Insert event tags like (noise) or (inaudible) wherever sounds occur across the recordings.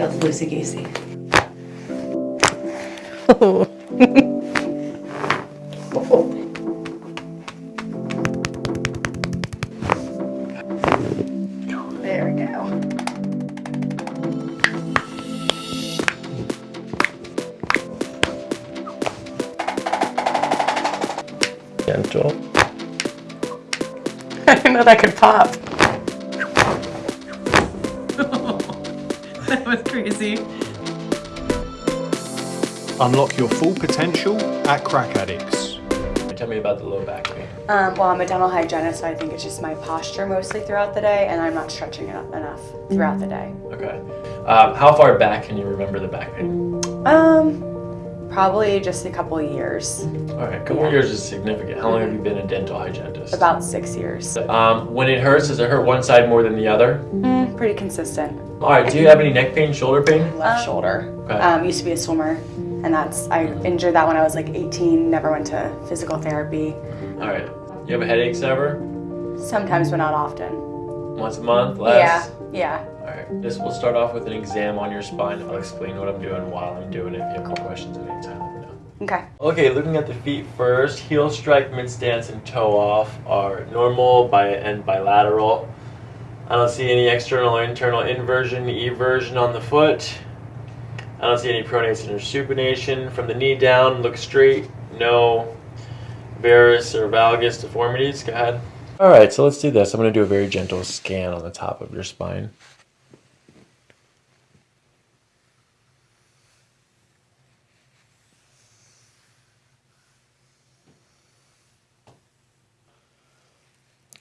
Feels loosey goosey. there we go. Gentle. (laughs) I didn't know that could pop. Was crazy. Unlock your full potential at Crack Addicts. Tell me about the low back pain. Um, well, I'm a dental hygienist, so I think it's just my posture mostly throughout the day, and I'm not stretching enough, enough throughout the day. Okay. Um, how far back can you remember the back pain? Um, probably just a couple of years, All right, a couple Yeah. years is significant. How long have you been a dental hygienist? about six years. Um, when it hurts, does it hurt one side more than the other? Mm, pretty consistent. All right. Do you have any neck pain, shoulder pain? Left shoulder. Okay. Um, used to be a swimmer, and that's I injured that when I was like 18. Never went to physical therapy. All right. You have headaches ever? Sometimes, but not often. Once a month? Less? Yeah, yeah. All right. This will start off with an exam on your spine. I'll explain what I'm doing while I'm doing it. If you have any questions at any time, let me know. Okay. Okay, looking at the feet first, heel strike, mid stance, and toe off are normal bi- and bilateral. I don't see any external or internal inversion, eversion on the foot. I don't see any pronation or supination. From the knee down, look straight. No varus or valgus deformities. Go ahead. All right, so let's do this. I'm going to do a very gentle scan on the top of your spine.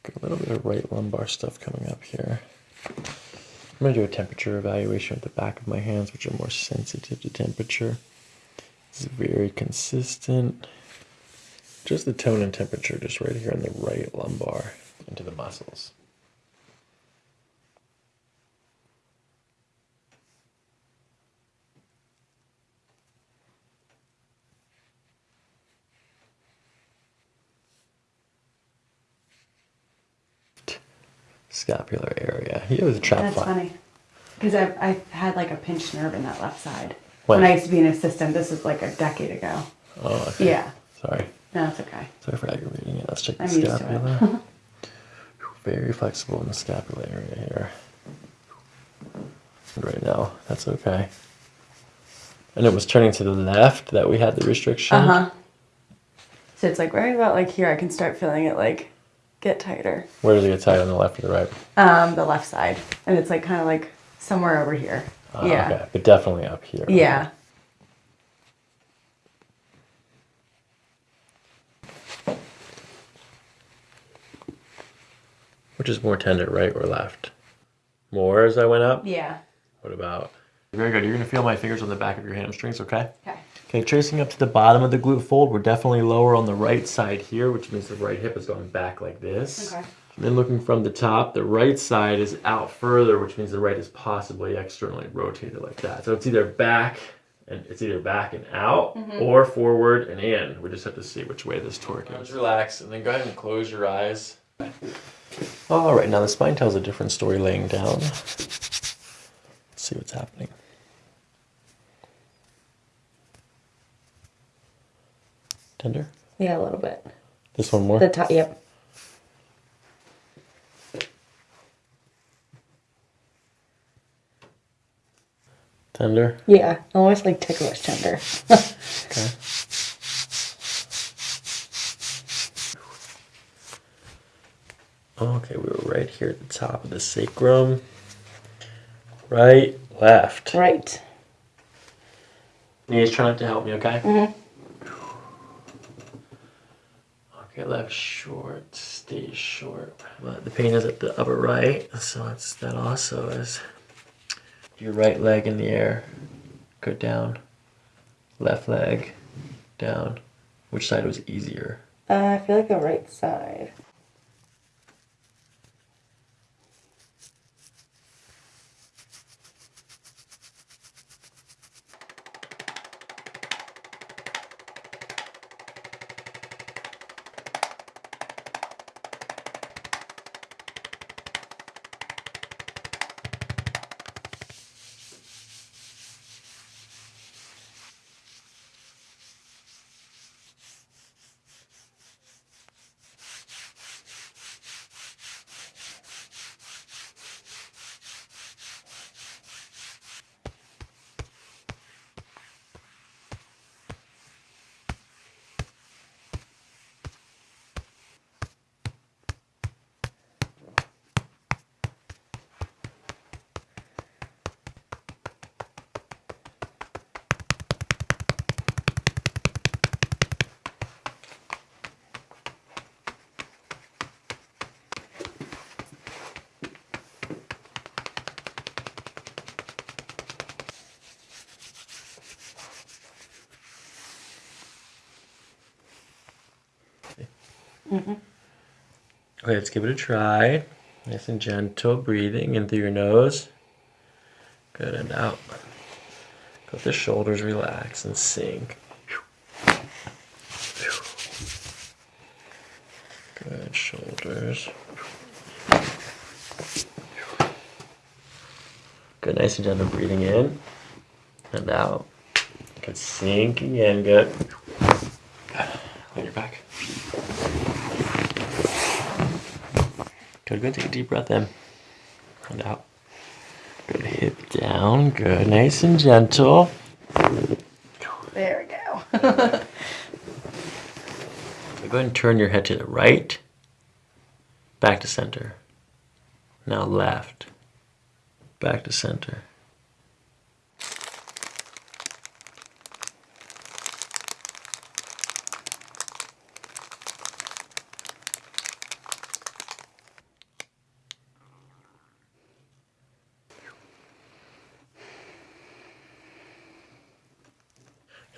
Got a little bit of right lumbar stuff coming up here. I'm going to do a temperature evaluation with the back of my hands, which are more sensitive to temperature. It's very consistent. Just the tone and temperature, just right here in the right lumbar into the muscles. Scapular area. He was a trap That's fly. funny. Because I've, I've had like a pinched nerve in that left side. When? When I used to be an assistant, this is like a decade ago. Oh, okay. Yeah. Sorry. No, it's okay. Sorry for aggravating it. Let's check the I'm used to it. scapula. (laughs) Very flexible in the scapula area here. Right now, that's okay. And it was turning to the left that we had the restriction. Uh huh. So it's like right about like here, I can start feeling it like get tighter. Where does it get tight on the left or the right? Um, the left side, and it's like kind of like somewhere over here. Ah, yeah. Okay, but definitely up here. Yeah. Which is more tender, right or left? More as I went up? Yeah. What about? Very good. You're going to feel my fingers on the back of your hamstrings, okay? Okay. Okay, tracing up to the bottom of the glute fold, we're definitely lower on the right side here, which means the right hip is going back like this. Okay. And then looking from the top, the right side is out further, which means the right is possibly externally rotated like that. So it's either back and it's either back and out mm-hmm. or forward and in. We just have to see which way this torque is. Relax and then go ahead and close your eyes. All right, now the spine tells a different story laying down. Let's see what's happening. Tender? Yeah, a little bit. This one more? The top, yep. Tender? Yeah, almost like ticklish tender. Okay. Okay, we were right here at the top of the sacrum. Right, left. right. Knees, try not to help me, okay? Mhm. Left short, stay short. But the pain is at the upper right, so it's that also is your right leg in the air. Go down. Left leg down. Which side was easier? Uh, I feel like the right side. Mm-hmm. Okay, let's give it a try. Nice and gentle breathing in through your nose. Good and out. Let the shoulders relax and sink. Good shoulders. Good, nice and gentle breathing in and out. Good, sinking in. Good. On your back. Good, good. Take a deep breath in and out. Good, hip down. Good, nice and gentle. There we go. (laughs) Go ahead and turn your head to the right, back to center. Now left, back to center.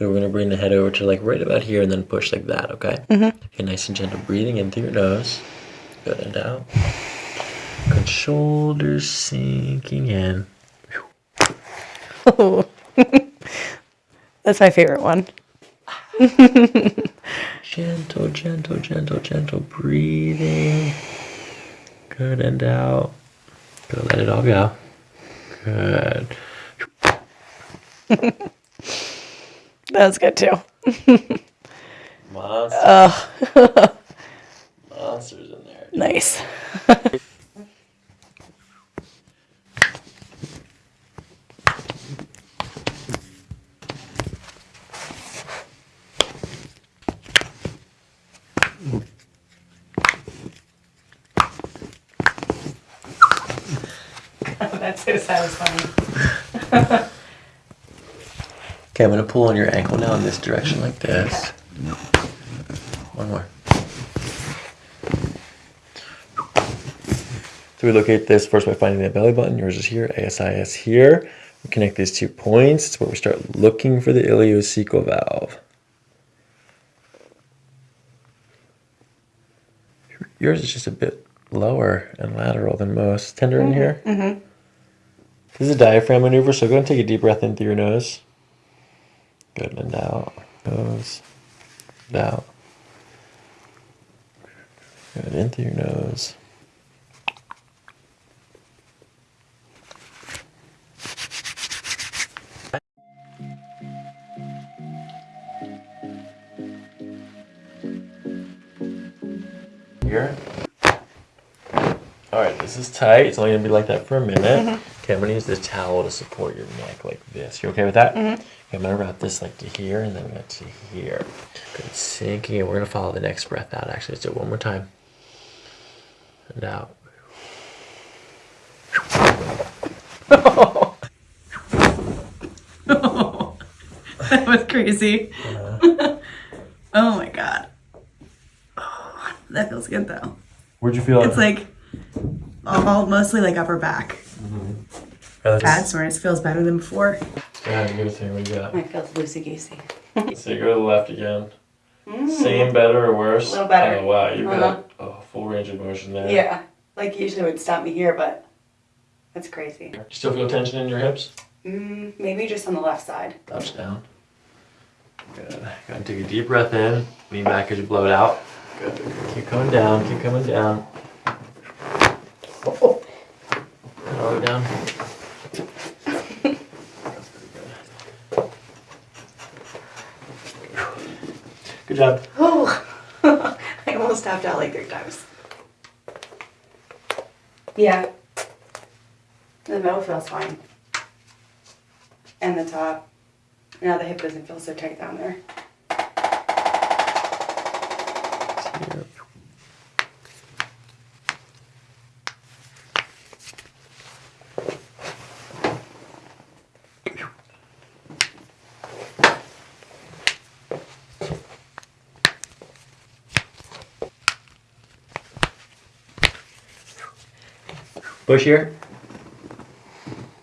So we're gonna bring the head over to like right about here and then push like that, okay? Mm-hmm. Okay, nice and gentle breathing in through your nose. Good and out. Good shoulders sinking in. Oh. (laughs) That's my favorite one. (laughs) Gentle, gentle, gentle, gentle breathing. Good and out. Good, let it all go. Good. (laughs) That was good too. Monsters. (laughs) Monsters in there. Nice. (laughs) That's so satisfying. (laughs) Okay, I'm gonna pull on your ankle now in this direction like this. One more. So we locate this first by finding the belly button. Yours is here, ASIS here. We connect these two points. It's where we start looking for the ileocecal valve. Yours is just a bit lower and lateral than most. Tender in here. Mm-hmm. This is a diaphragm maneuver, so go and take a deep breath in through your nose. Good and out. Nose. Out. Good in through your nose. Here. All right, this is tight. It's only gonna be like that for a minute. Mm-hmm. Okay, I'm gonna use the towel to support your neck like this. You okay with that? Mm-hmm. Okay, I'm gonna wrap this like to here and then gonna to here. Good, sinking in. We're gonna follow the next breath out. Actually, let's do it one more time. And out. (laughs) that was crazy. Uh-huh. (laughs) oh my god. Oh, that feels good though. Where'd you feel it? It's like all mostly like upper back. That's That's where it feels better than before. Yeah, you gotta see what you got. It feels loosey goosey. (laughs) So you go to the left again. Same, better, or worse? A little better. Oh wow, you've Uh-huh. got a full range of motion there. Yeah, like usually would stop me here, but that's crazy. You still feel tension in your hips? Mm, maybe just on the left side. Touch down. Good. Go ahead and take a deep breath in. Lean back as you blow it out. Good. Keep coming down. Keep coming down. Oh, Blow it down. That's pretty good. Good job. oh. (laughs) I almost tapped out like three times. Yeah. The middle feels fine. And the top. Now the hip doesn't feel so tight down there. Here. Push.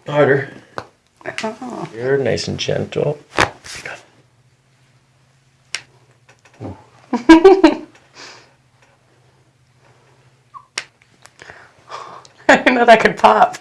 Harder. Oh. You're nice and gentle. (laughs) I didn't know that could pop.